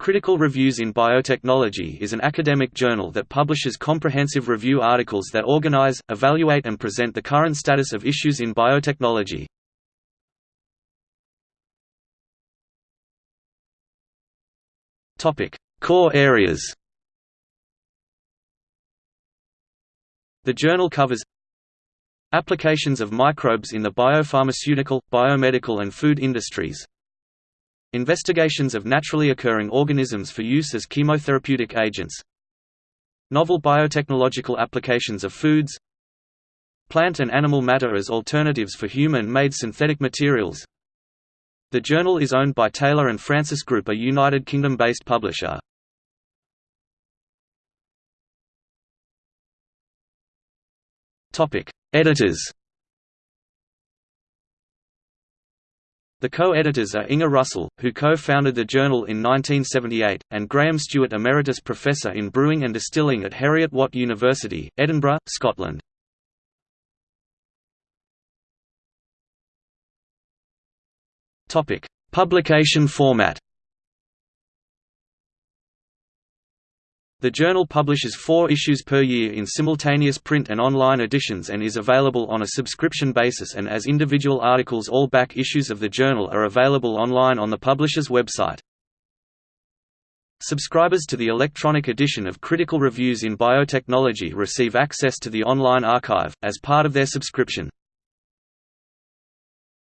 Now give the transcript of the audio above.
Critical Reviews in Biotechnology is an academic journal that publishes comprehensive review articles that organize, evaluate and present the current status of issues in biotechnology. Core areas The journal covers Applications of microbes in the biopharmaceutical, biomedical and food industries Investigations of naturally occurring organisms for use as chemotherapeutic agents. Novel biotechnological applications of foods. Plant and animal matter as alternatives for human-made synthetic materials. The journal is owned by Taylor and Francis Group a United Kingdom-based publisher. Editors The co-editors are Inge Russell, who co-founded the journal in 1978, and Graham Stewart Emeritus Professor in Brewing and Distilling at Heriot-Watt University, Edinburgh, Scotland. Publication format The journal publishes four issues per year in simultaneous print and online editions and is available on a subscription basis and as individual articles all back issues of the journal are available online on the publisher's website. Subscribers to the electronic edition of Critical Reviews in Biotechnology receive access to the online archive, as part of their subscription.